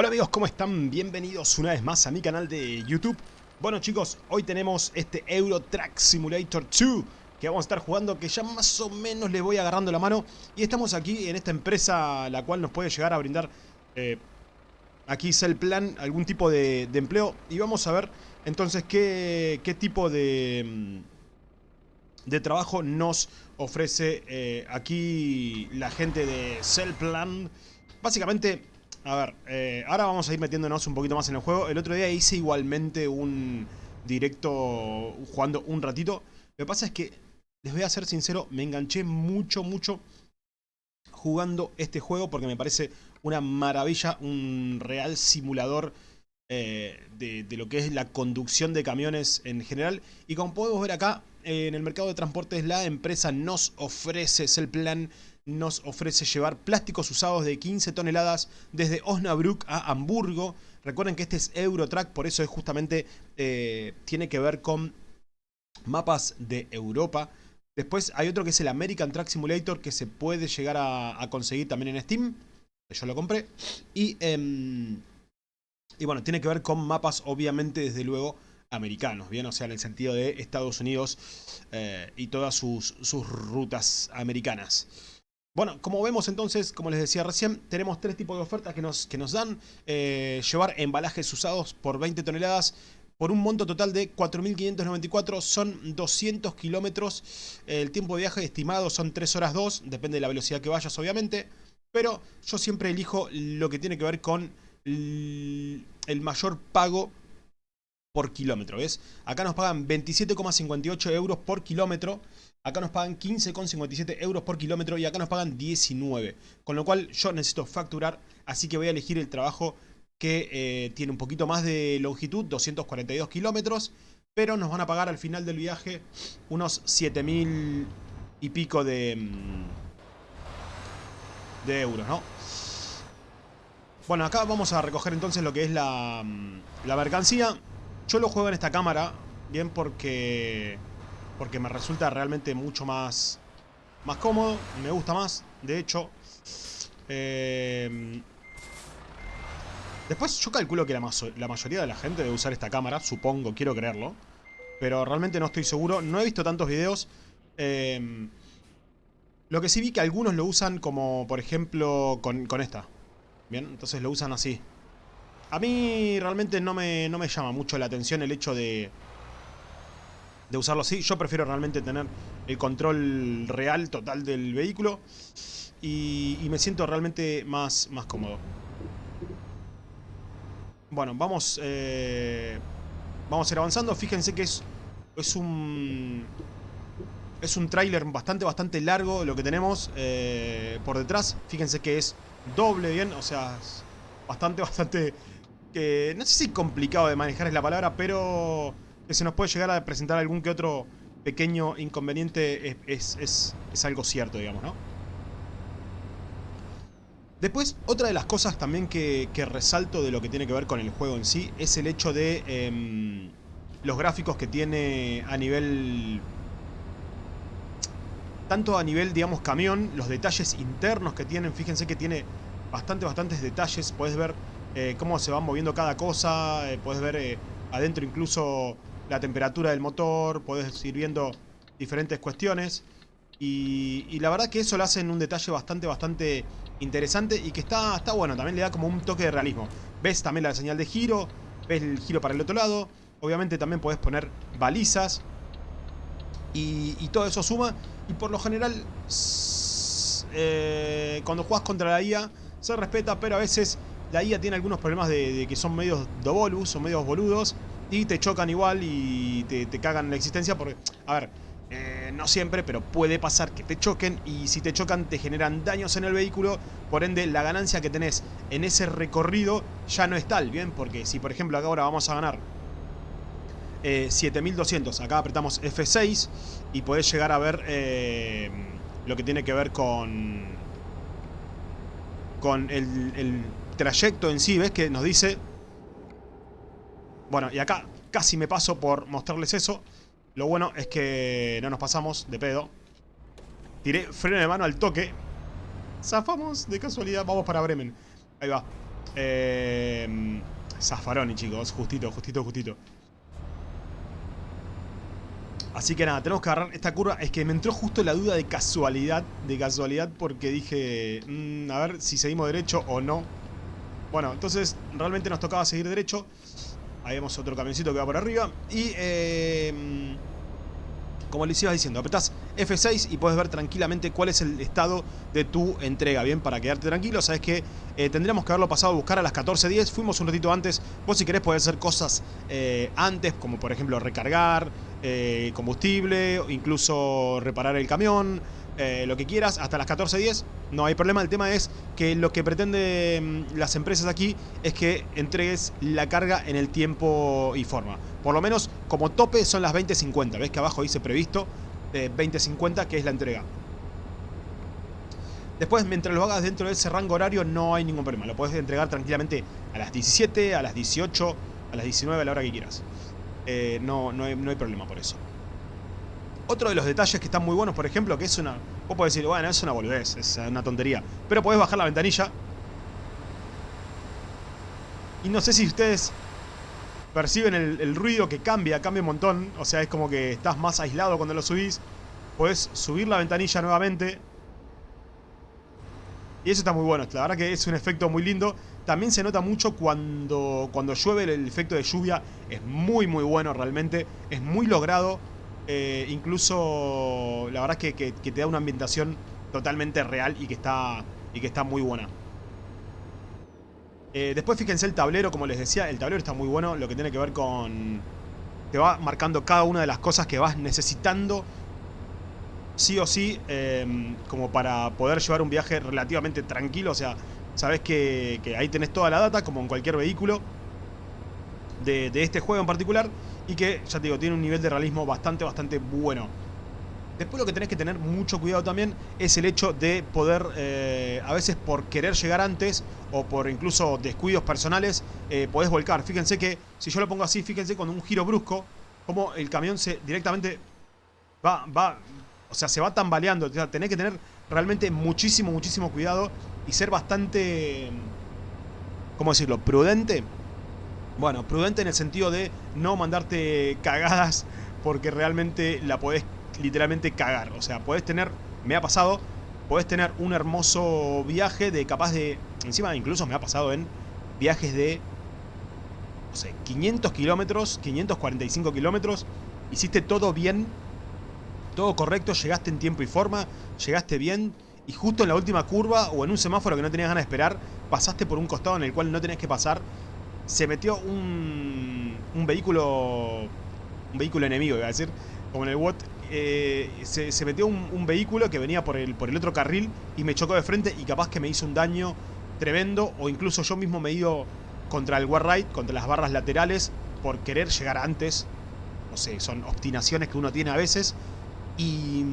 Hola amigos, ¿cómo están? Bienvenidos una vez más a mi canal de YouTube. Bueno chicos, hoy tenemos este Euro Truck Simulator 2 que vamos a estar jugando, que ya más o menos les voy agarrando la mano. Y estamos aquí en esta empresa la cual nos puede llegar a brindar, eh, aquí es plan, algún tipo de, de, empleo. Y vamos a ver entonces qué, qué tipo de, mm, de trabajo nos ofrece eh, aquí la gente de Cellplan. Básicamente a ver, eh, ahora vamos a ir metiéndonos un poquito más en el juego. El otro día hice igualmente un directo jugando un ratito. Lo que pasa es que, les voy a ser sincero, me enganché mucho, mucho jugando este juego porque me parece una maravilla, un real simulador eh, de, lo que es la conducción de camiones en general. Y como podemos ver acá, en el mercado de transportes la empresa nos ofrece, el plan nos ofrece llevar plásticos usados de 15 toneladas desde Osnabrück a Hamburgo. Recuerden que este es Eurotrack, por eso es justamente eh, tiene que ver con mapas de Europa. Después hay otro que es el American Track Simulator que se puede llegar a, conseguir también en Steam. Yo lo compré. Y, eh, y bueno, tiene que ver con mapas obviamente desde luego americanos, ¿bien? O sea, en el sentido de Estados Unidos eh, y todas sus rutas americanas. Bueno, como vemos entonces, como les decía recién, tenemos tres tipos de ofertas que nos, que nos dan. Eh, llevar embalajes usados por 20 toneladas por un monto total de 4.594, son 200 kilómetros. El tiempo de viaje estimado son 3 horas 2, depende de la velocidad que vayas obviamente. Pero yo siempre elijo lo que tiene que ver con el mayor pago por kilómetro, ¿ves? Acá nos pagan 27,58 euros por kilómetro. Acá nos pagan 15,57 euros por kilómetro y acá nos pagan 19. Con lo cual yo necesito facturar, así que voy a elegir el trabajo que eh, tiene un poquito más de longitud, 242 kilómetros. Pero nos van a pagar al final del viaje unos 7.000 y pico de, mm, de euros, ¿no? Bueno, acá vamos a recoger entonces lo que es la, mm, la mercancía. Yo lo juego en esta cámara, bien, porque porque me resulta realmente mucho más, más cómodo, me gusta más, de hecho. Eh, después yo calculo que la, mayoría de la gente debe usar esta cámara, supongo, quiero creerlo. Pero realmente no estoy seguro, no he visto tantos videos. Eh, lo que sí vi que algunos lo usan como, por ejemplo, con, con esta. Bien, entonces lo usan así. A mí realmente no me, no me llama mucho la atención el hecho de de usarlo así. Yo prefiero realmente tener el control real, total del vehículo. Y, me siento realmente más, más cómodo. Bueno, vamos, eh, vamos a ir avanzando. Fíjense que es, es un... Es un tráiler bastante, bastante largo lo que tenemos eh, por detrás. Fíjense que es doble bien, o sea, bastante, bastante... Que no sé si complicado de manejar es la palabra, pero que se nos puede llegar a presentar algún que otro pequeño inconveniente es, es, es, algo cierto, digamos, ¿no? Después, otra de las cosas también que, que, resalto de lo que tiene que ver con el juego en sí es el hecho de eh, los gráficos que tiene a nivel... Tanto a nivel, digamos, camión, los detalles internos que tienen, fíjense que tiene bastante, bastantes detalles, puedes ver eh, cómo se van moviendo cada cosa, eh, puedes ver eh, adentro incluso la temperatura del motor, podés ir viendo diferentes cuestiones. Y, la verdad que eso lo hace en un detalle bastante, bastante interesante y que está, está bueno. También le da como un toque de realismo. Ves también la señal de giro, ves el giro para el otro lado. Obviamente también podés poner balizas. Y, todo eso suma. Y por lo general, eh, cuando juegas contra la IA, se respeta, pero a veces la IA tiene algunos problemas de, que son medios dovolus, son medios boludos y te chocan igual y te, te cagan la existencia porque, a ver, eh, no siempre, pero puede pasar que te choquen y si te chocan te generan daños en el vehículo, por ende la ganancia que tenés en ese recorrido ya no es tal, ¿bien? Porque si por ejemplo acá ahora vamos a ganar eh, 7200, acá apretamos F6 y podés llegar a ver eh, lo que tiene que ver con, con el trayecto en sí, ¿ves? Que nos dice bueno, y acá casi me paso por mostrarles eso. Lo bueno es que no nos pasamos de pedo. Tiré freno de mano al toque. Zafamos de casualidad. Vamos para Bremen. Ahí va. Eh, Zaffaroni, chicos. Justito, justito, justito. Así que nada, tenemos que agarrar esta curva. Es que me entró justo la duda de casualidad. De casualidad porque dije... Mm, a ver si seguimos derecho o no. Bueno, entonces realmente nos tocaba seguir derecho. Ahí vemos otro camioncito que va por arriba. Y... Eh, como les iba diciendo, apretás F6 y puedes ver tranquilamente cuál es el estado de tu entrega, ¿bien? Para quedarte tranquilo, sabes que eh, tendríamos que haberlo pasado a buscar a las 14.10, fuimos un ratito antes, vos si querés podés hacer cosas eh, antes, como por ejemplo recargar eh, combustible, incluso reparar el camión, eh, lo que quieras, hasta las 14.10, no hay problema. El tema es que lo que pretenden mm, las empresas aquí es que entregues la carga en el tiempo y forma. Por lo menos como tope son las 20.50. Ves que abajo dice previsto eh, 20.50 que es la entrega. Después, mientras lo hagas dentro de ese rango horario, no hay ningún problema. Lo puedes entregar tranquilamente a las 17, a las 18, a las 19, a la hora que quieras. Eh, no, no, no hay problema por eso. Otro de los detalles que están muy buenos, por ejemplo, que es una... Vos podés decir, bueno, es una boludez, es una tontería. Pero podés bajar la ventanilla. Y no sé si ustedes perciben el, ruido que cambia, cambia un montón. O sea, es como que estás más aislado cuando lo subís. Podés subir la ventanilla nuevamente. Y eso está muy bueno. La verdad que es un efecto muy lindo. También se nota mucho cuando, cuando llueve. El efecto de lluvia es muy, muy bueno realmente. Es muy logrado. Eh, incluso, la verdad es que, te da una ambientación totalmente real y que está, y que está muy buena. Eh, después fíjense el tablero, como les decía, el tablero está muy bueno, lo que tiene que ver con... Te va marcando cada una de las cosas que vas necesitando, sí o sí, eh, como para poder llevar un viaje relativamente tranquilo. O sea, sabes que, ahí tenés toda la data, como en cualquier vehículo de este juego en particular y que, ya te digo, tiene un nivel de realismo bastante, bastante bueno. Después lo que tenés que tener mucho cuidado también es el hecho de poder, eh, a veces por querer llegar antes o por incluso descuidos personales, eh, podés volcar. Fíjense que, si yo lo pongo así, fíjense con un giro brusco, como el camión se directamente va, va, o sea, se va tambaleando. O sea, tenés que tener realmente muchísimo, muchísimo cuidado y ser bastante, ¿cómo decirlo?, prudente bueno, prudente en el sentido de no mandarte cagadas porque realmente la podés literalmente cagar. O sea, podés tener, me ha pasado, podés tener un hermoso viaje de capaz de... Encima incluso me ha pasado en viajes de, no sé, 500 kilómetros, 545 kilómetros. Hiciste todo bien, todo correcto, llegaste en tiempo y forma, llegaste bien. Y justo en la última curva o en un semáforo que no tenías ganas de esperar, pasaste por un costado en el cual no tenés que pasar se metió un, un vehículo, un vehículo enemigo, iba a decir, como en el WOT, eh, se, se, metió un, un, vehículo que venía por el, por el otro carril y me chocó de frente y capaz que me hizo un daño tremendo o incluso yo mismo me he ido contra el right, contra las barras laterales por querer llegar antes. No sé, son obstinaciones que uno tiene a veces y...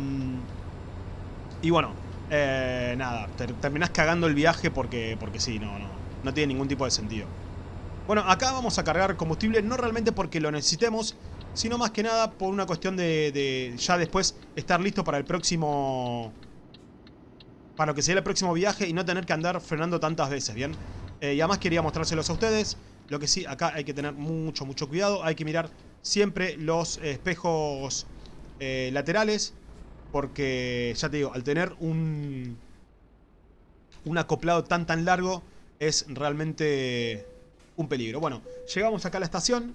Y bueno, eh, nada, ter, terminás cagando el viaje porque, porque sí, no, no, no tiene ningún tipo de sentido. Bueno, acá vamos a cargar combustible, no realmente porque lo necesitemos, sino más que nada por una cuestión de, ya después estar listo para el próximo... Para lo que sea el próximo viaje y no tener que andar frenando tantas veces, ¿bien? Eh, y además quería mostrárselos a ustedes. Lo que sí, acá hay que tener mucho, mucho cuidado. Hay que mirar siempre los espejos eh, laterales. Porque, ya te digo, al tener un... Un acoplado tan, tan largo, es realmente un peligro. Bueno, llegamos acá a la estación,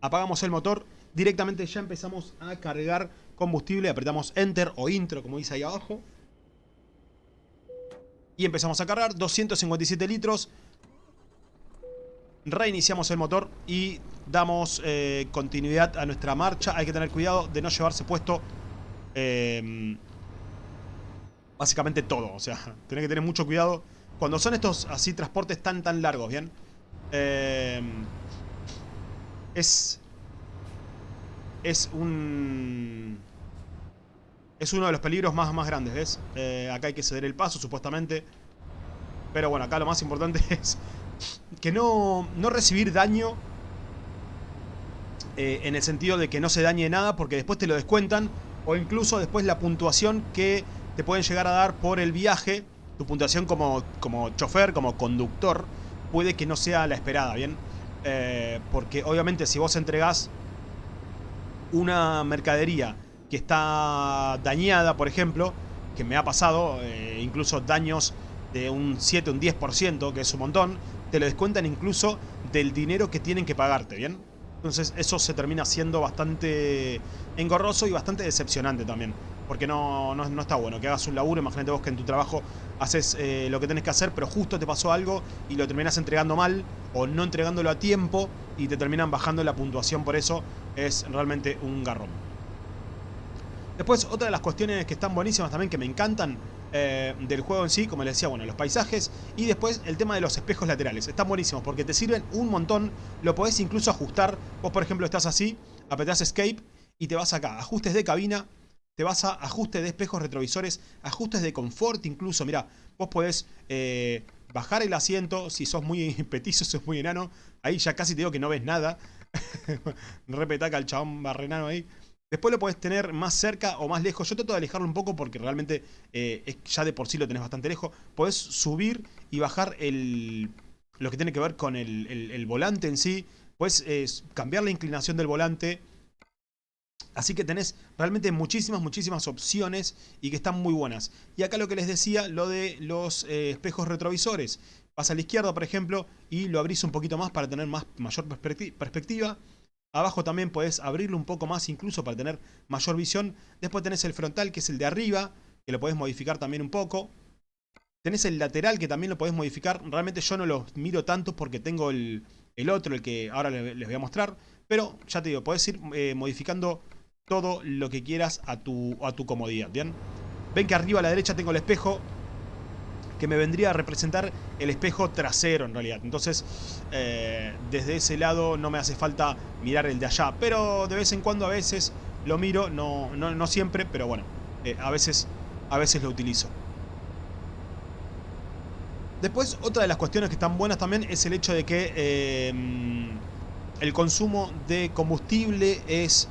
apagamos el motor, directamente ya empezamos a cargar combustible, apretamos Enter o Intro, como dice ahí abajo. Y empezamos a cargar, 257 litros. Reiniciamos el motor y damos eh, continuidad a nuestra marcha. Hay que tener cuidado de no llevarse puesto eh, básicamente todo. O sea, tener que tener mucho cuidado cuando son estos así transportes tan tan largos, ¿bien? Eh, es... Es un... Es uno de los peligros más, más grandes, ¿ves? Eh, acá hay que ceder el paso, supuestamente. Pero bueno, acá lo más importante es que no, no recibir daño eh, en el sentido de que no se dañe nada porque después te lo descuentan o incluso después la puntuación que te pueden llegar a dar por el viaje, tu puntuación como, como chofer, como conductor, puede que no sea la esperada, ¿bien? Eh, porque obviamente si vos entregás una mercadería que está dañada, por ejemplo, que me ha pasado, eh, incluso daños de un 7, un 10%, que es un montón, te lo descuentan incluso del dinero que tienen que pagarte, ¿bien? Entonces eso se termina siendo bastante engorroso y bastante decepcionante también. Porque no, no, está bueno que hagas un laburo, imagínate vos que en tu trabajo haces eh, lo que tenés que hacer, pero justo te pasó algo y lo terminas entregando mal o no entregándolo a tiempo y te terminan bajando la puntuación por eso. Es realmente un garrón. Después, otra de las cuestiones que están buenísimas también, que me encantan eh, del juego en sí, como les decía, bueno, los paisajes y después el tema de los espejos laterales. Están buenísimos porque te sirven un montón, lo podés incluso ajustar. Vos, por ejemplo, estás así, apretás Escape y te vas acá, ajustes de cabina, te vas a ajustes de espejos retrovisores, ajustes de confort incluso, mira, vos podés eh, bajar el asiento, si sos muy petizo, sos muy enano, ahí ya casi te digo que no ves nada. Repetaca al chabón barrenano ahí. Después lo puedes tener más cerca o más lejos. Yo trato de alejarlo un poco porque realmente eh, ya de por sí lo tenés bastante lejos. Podés subir y bajar el, lo que tiene que ver con el, volante en sí. Puedes eh, cambiar la inclinación del volante. Así que tenés realmente muchísimas, muchísimas opciones y que están muy buenas. Y acá lo que les decía, lo de los eh, espejos retrovisores. Vas a la izquierda, por ejemplo, y lo abrís un poquito más para tener más, mayor perspectiva. Abajo también podés abrirlo un poco más incluso para tener mayor visión. Después tenés el frontal que es el de arriba, que lo podés modificar también un poco. Tenés el lateral que también lo podés modificar. Realmente yo no lo miro tanto porque tengo el, otro, el que ahora les voy a mostrar. Pero ya te digo, podés ir eh, modificando todo lo que quieras a tu, a tu comodidad, ¿bien? Ven que arriba a la derecha tengo el espejo que me vendría a representar el espejo trasero en realidad. Entonces, eh, desde ese lado no me hace falta mirar el de allá. Pero de vez en cuando a veces lo miro, no, no, siempre, pero bueno, eh, a, veces, a veces lo utilizo. Después, otra de las cuestiones que están buenas también es el hecho de que eh, el consumo de combustible es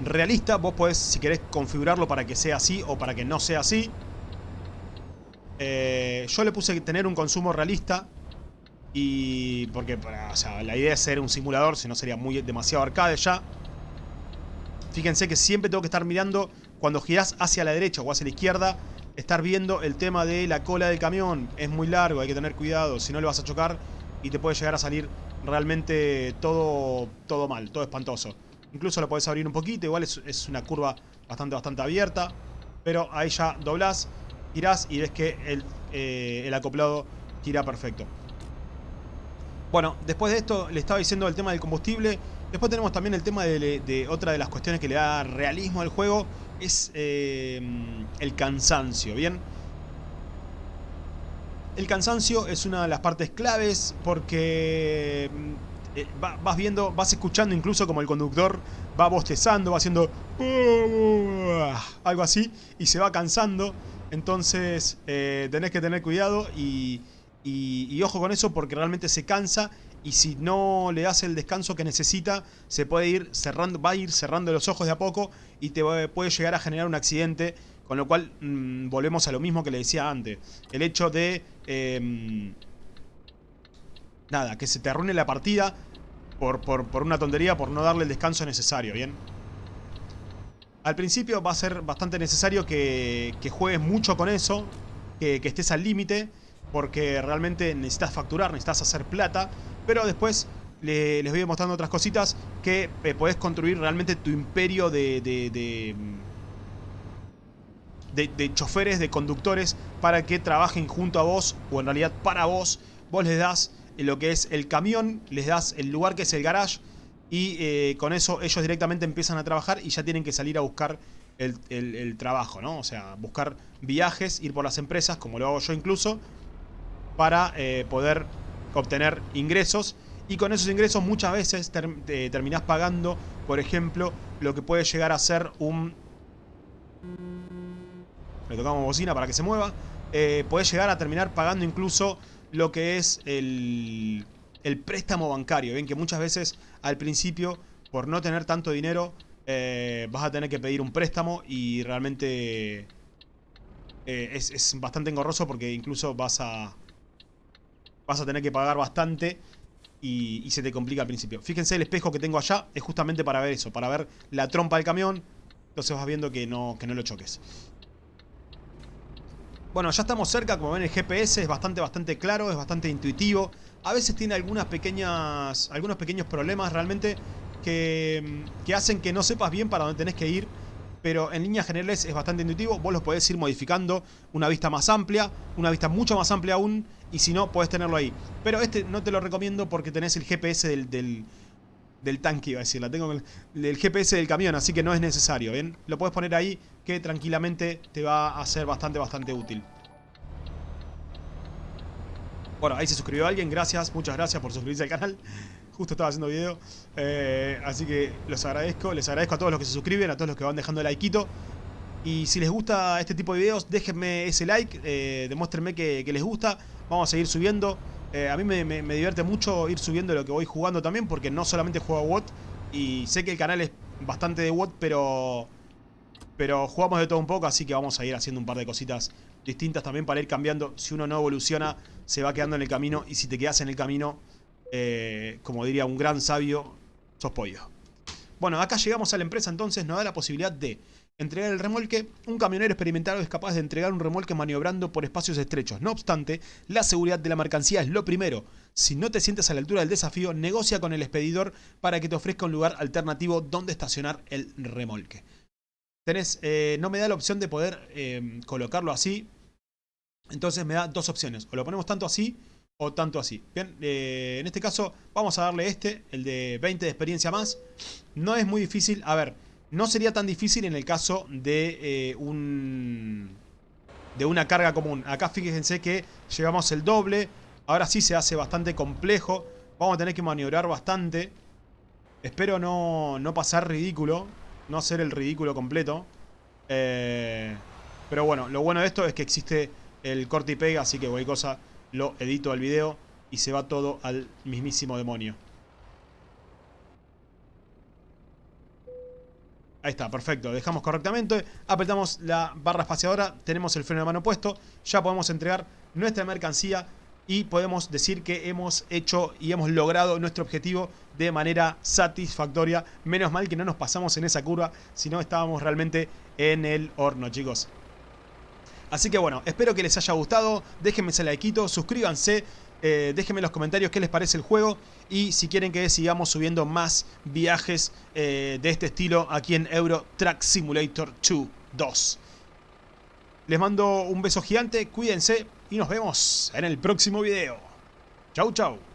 realista. Vos podés, si querés, configurarlo para que sea así o para que no sea así. Eh, yo le puse tener un consumo realista. Y porque sea, la idea es ser un simulador, si no sería muy demasiado arcade ya. Fíjense que siempre tengo que estar mirando cuando girás hacia la derecha o hacia la izquierda. Estar viendo el tema de la cola del camión. Es muy largo, hay que tener cuidado. Si no le vas a chocar y te puede llegar a salir realmente todo, todo mal, todo espantoso. Incluso lo podés abrir un poquito, igual es, una curva bastante, bastante abierta. Pero ahí ya doblás girás y ves que el, eh, el acoplado gira perfecto. Bueno, después de esto le estaba diciendo el tema del combustible. Después tenemos también el tema de, otra de las cuestiones que le da realismo al juego. Es eh, el cansancio, ¿bien? El cansancio es una de las partes claves porque eh, vas viendo, vas escuchando incluso como el conductor va bostezando, va haciendo algo así y se va cansando. Entonces eh, tenés que tener cuidado y, ojo con eso porque realmente se cansa y si no le das el descanso que necesita, se puede ir cerrando, va a ir cerrando los ojos de a poco y te puede llegar a generar un accidente. Con lo cual mm, volvemos a lo mismo que le decía antes. El hecho de... Em, nada, que se te arruine la partida por, por una tontería, por no darle el descanso necesario, ¿bien? Al principio va a ser bastante necesario que, juegues mucho con eso, que, estés al límite, porque realmente necesitas facturar, necesitas hacer plata, pero después les voy mostrando otras cositas que eh, podés construir realmente tu imperio de, de, de, de, choferes, de conductores, para que trabajen junto a vos, o en realidad para vos. Vos les das lo que es el camión, les das el lugar que es el garage, y eh, con eso ellos directamente empiezan a trabajar y ya tienen que salir a buscar el, trabajo, ¿no? O sea, buscar viajes, ir por las empresas, como lo hago yo incluso, para eh, poder obtener ingresos. Y con esos ingresos muchas veces eh, terminás pagando, por ejemplo, lo que puede llegar a ser un... Le tocamos bocina para que se mueva. puede llegar a terminar pagando incluso lo que es el el préstamo bancario. Ven que muchas veces al principio, por no tener tanto dinero, eh, vas a tener que pedir un préstamo y realmente eh, es, bastante engorroso porque incluso vas a... vas a tener que pagar bastante y, y se te complica al principio. Fíjense el espejo que tengo allá, es justamente para ver eso, para ver la trompa del camión. Entonces vas viendo que no, que no lo choques. Bueno, ya estamos cerca, como ven el GPS es bastante, bastante claro, es bastante intuitivo. A veces tiene algunas pequeñas, algunos pequeños problemas realmente que, que hacen que no sepas bien para dónde tenés que ir. Pero en líneas generales es bastante intuitivo, vos los podés ir modificando una vista más amplia, una vista mucho más amplia aún, y si no, podés tenerlo ahí. Pero este no te lo recomiendo porque tenés el GPS del, del tanque, iba a decir, la tengo el, GPS del camión, así que no es necesario, ¿bien? Lo puedes poner ahí que tranquilamente te va a ser bastante, bastante útil. Bueno, ahí se suscribió alguien, gracias, muchas gracias por suscribirse al canal. Justo estaba haciendo video, eh, así que los agradezco, les agradezco a todos los que se suscriben, a todos los que van dejando el likeito. Y si les gusta este tipo de videos, déjenme ese like, eh, demuéstrenme que, les gusta, vamos a seguir subiendo. Eh, a mí me, divierte mucho ir subiendo lo que voy jugando también, porque no solamente juego a WOT, y sé que el canal es bastante de WOT, pero, pero jugamos de todo un poco, así que vamos a ir haciendo un par de cositas distintas también para ir cambiando. Si uno no evoluciona, se va quedando en el camino. Y si te quedas en el camino, eh, como diría un gran sabio, sos pollo. Bueno, acá llegamos a la empresa, entonces nos da la posibilidad de entregar el remolque. Un camionero experimentado es capaz de entregar un remolque maniobrando por espacios estrechos. No obstante, la seguridad de la mercancía es lo primero. Si no te sientes a la altura del desafío, negocia con el expedidor para que te ofrezca un lugar alternativo donde estacionar el remolque. Eh, no me da la opción de poder eh, colocarlo así. Entonces me da dos opciones. O lo ponemos tanto así o tanto así. Bien, eh, en este caso vamos a darle este, el de 20 de experiencia más. No es muy difícil. A ver, no sería tan difícil en el caso de un... De una carga común. Acá fíjense que llevamos el doble. Ahora sí se hace bastante complejo. Vamos a tener que maniobrar bastante. Espero no, no pasar ridículo no hacer el ridículo completo. Eh, pero bueno, lo bueno de esto es que existe el corte y pega, así que cualquier cosa lo edito al video y se va todo al mismísimo demonio. Ahí está, perfecto. Dejamos correctamente. Apretamos la barra espaciadora. Tenemos el freno de mano puesto. Ya podemos entregar nuestra mercancía y podemos decir que hemos hecho y hemos logrado nuestro objetivo de manera satisfactoria. Menos mal que no nos pasamos en esa curva, sino estábamos realmente en el horno, chicos. Así que bueno, espero que les haya gustado. Déjenme ese likeito, suscríbanse. Eh, déjenme en los comentarios qué les parece el juego y si quieren que sigamos subiendo más viajes eh, de este estilo aquí en Euro Truck Simulator 2 2. Les mando un beso gigante, cuídense y nos vemos en el próximo video. Chau, chau.